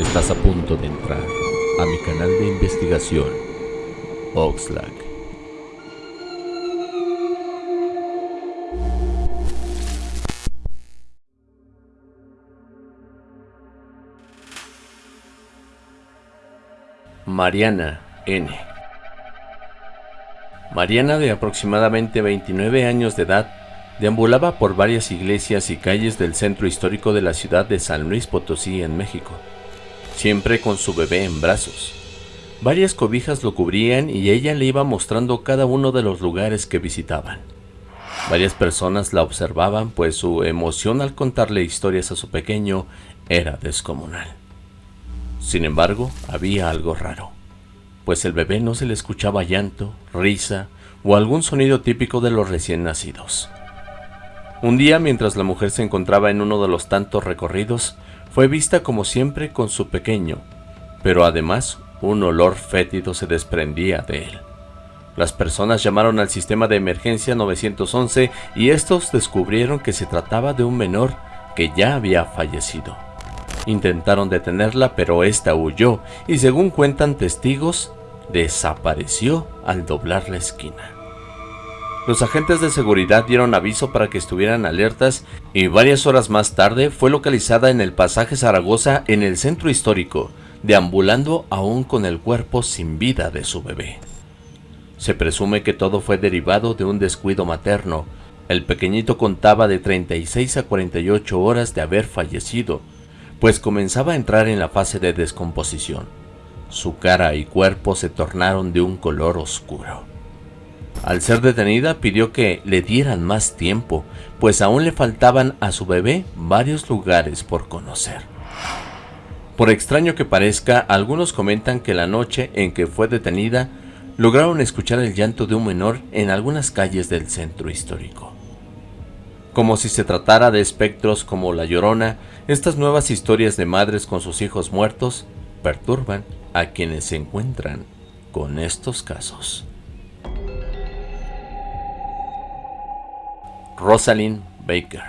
Estás a punto de entrar a mi canal de investigación, Oxlack. Mariana N. Mariana, de aproximadamente 29 años de edad, deambulaba por varias iglesias y calles del centro histórico de la ciudad de San Luis Potosí, en México, siempre con su bebé en brazos. Varias cobijas lo cubrían y ella le iba mostrando cada uno de los lugares que visitaban. Varias personas la observaban, pues su emoción al contarle historias a su pequeño era descomunal. Sin embargo, había algo raro, pues el bebé no se le escuchaba llanto, risa o algún sonido típico de los recién nacidos. Un día, mientras la mujer se encontraba en uno de los tantos recorridos, fue vista como siempre con su pequeño, pero además un olor fétido se desprendía de él. Las personas llamaron al sistema de emergencia 911 y estos descubrieron que se trataba de un menor que ya había fallecido. Intentaron detenerla, pero esta huyó y según cuentan testigos, desapareció al doblar la esquina. Los agentes de seguridad dieron aviso para que estuvieran alertas y varias horas más tarde fue localizada en el pasaje Zaragoza en el centro histórico, deambulando aún con el cuerpo sin vida de su bebé. Se presume que todo fue derivado de un descuido materno. El pequeñito contaba de 36 a 48 horas de haber fallecido, pues comenzaba a entrar en la fase de descomposición. Su cara y cuerpo se tornaron de un color oscuro. Al ser detenida pidió que le dieran más tiempo, pues aún le faltaban a su bebé varios lugares por conocer. Por extraño que parezca, algunos comentan que la noche en que fue detenida, lograron escuchar el llanto de un menor en algunas calles del centro histórico. Como si se tratara de espectros como La Llorona, estas nuevas historias de madres con sus hijos muertos perturban a quienes se encuentran con estos casos. Rosalind Baker.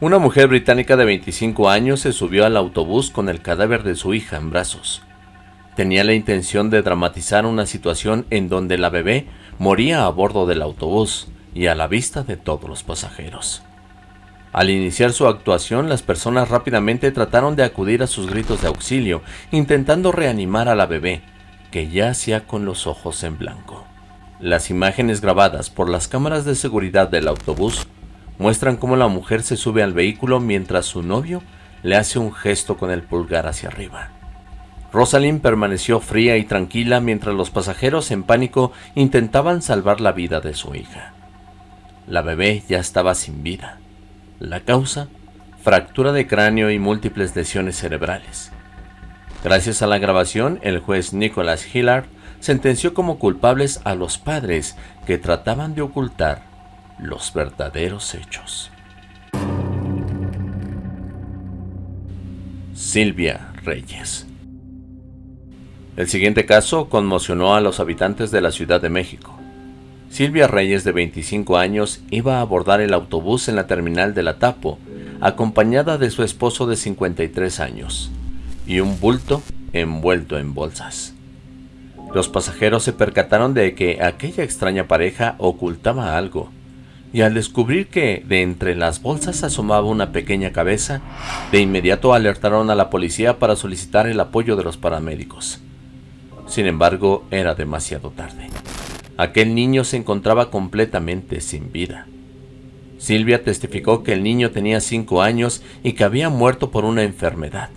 Una mujer británica de 25 años se subió al autobús con el cadáver de su hija en brazos. Tenía la intención de dramatizar una situación en donde la bebé moría a bordo del autobús y a la vista de todos los pasajeros. Al iniciar su actuación, las personas rápidamente trataron de acudir a sus gritos de auxilio, intentando reanimar a la bebé, que yacía con los ojos en blanco. Las imágenes grabadas por las cámaras de seguridad del autobús muestran cómo la mujer se sube al vehículo mientras su novio le hace un gesto con el pulgar hacia arriba. Rosalind permaneció fría y tranquila mientras los pasajeros en pánico intentaban salvar la vida de su hija. La bebé ya estaba sin vida. La causa, fractura de cráneo y múltiples lesiones cerebrales. Gracias a la grabación, el juez Nicholas Hillard sentenció como culpables a los padres que trataban de ocultar los verdaderos hechos. Silvia Reyes El siguiente caso conmocionó a los habitantes de la Ciudad de México. Silvia Reyes, de 25 años, iba a abordar el autobús en la terminal de la Tapo, acompañada de su esposo de 53 años, y un bulto envuelto en bolsas. Los pasajeros se percataron de que aquella extraña pareja ocultaba algo, y al descubrir que de entre las bolsas asomaba una pequeña cabeza, de inmediato alertaron a la policía para solicitar el apoyo de los paramédicos. Sin embargo, era demasiado tarde. Aquel niño se encontraba completamente sin vida. Silvia testificó que el niño tenía cinco años y que había muerto por una enfermedad,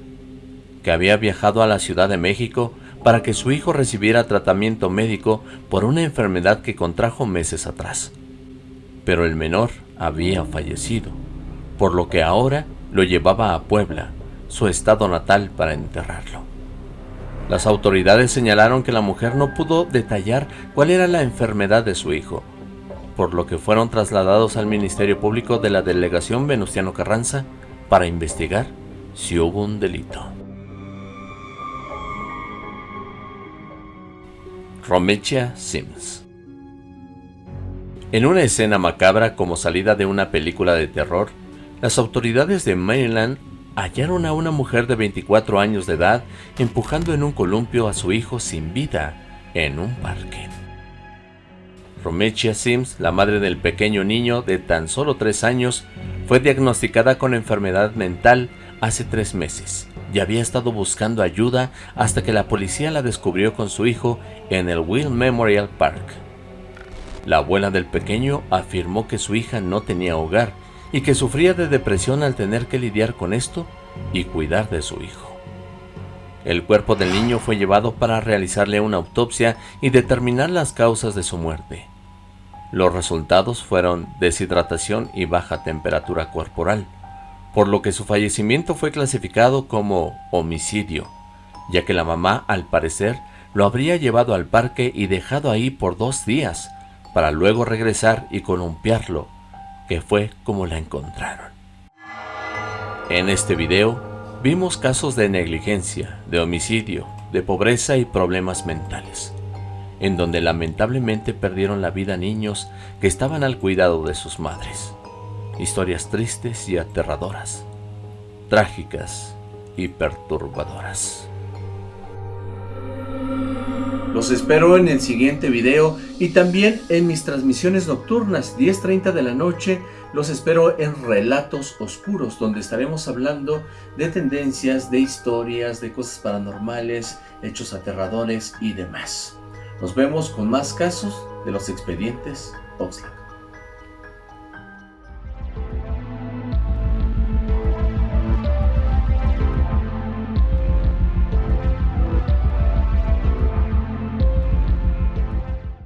que había viajado a la Ciudad de México para que su hijo recibiera tratamiento médico por una enfermedad que contrajo meses atrás. Pero el menor había fallecido, por lo que ahora lo llevaba a Puebla, su estado natal, para enterrarlo. Las autoridades señalaron que la mujer no pudo detallar cuál era la enfermedad de su hijo, por lo que fueron trasladados al Ministerio Público de la Delegación Venustiano Carranza para investigar si hubo un delito. Romecha Sims. En una escena macabra como salida de una película de terror, las autoridades de Maryland hallaron a una mujer de 24 años de edad empujando en un columpio a su hijo sin vida en un parque. Romechia Sims, la madre del pequeño niño de tan solo 3 años, fue diagnosticada con enfermedad mental hace tres meses y había estado buscando ayuda hasta que la policía la descubrió con su hijo en el Will Memorial Park. La abuela del pequeño afirmó que su hija no tenía hogar y que sufría de depresión al tener que lidiar con esto y cuidar de su hijo. El cuerpo del niño fue llevado para realizarle una autopsia y determinar las causas de su muerte. Los resultados fueron deshidratación y baja temperatura corporal, por lo que su fallecimiento fue clasificado como homicidio, ya que la mamá al parecer lo habría llevado al parque y dejado ahí por dos días, para luego regresar y columpiarlo, que fue como la encontraron. En este video vimos casos de negligencia, de homicidio, de pobreza y problemas mentales, en donde lamentablemente perdieron la vida niños que estaban al cuidado de sus madres. Historias tristes y aterradoras, trágicas y perturbadoras. Los espero en el siguiente video y también en mis transmisiones nocturnas, 10.30 de la noche. Los espero en Relatos Oscuros, donde estaremos hablando de tendencias, de historias, de cosas paranormales, hechos aterradores y demás. Nos vemos con más casos de los expedientes Oxlack.